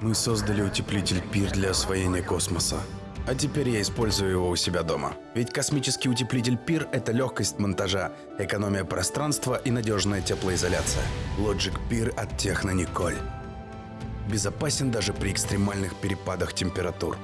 Мы создали утеплитель пир для освоения космоса. А теперь я использую его у себя дома. Ведь космический утеплитель пир – это легкость монтажа, экономия пространства и надежная теплоизоляция. Logic Пир от Техно Николь. Безопасен даже при экстремальных перепадах температур.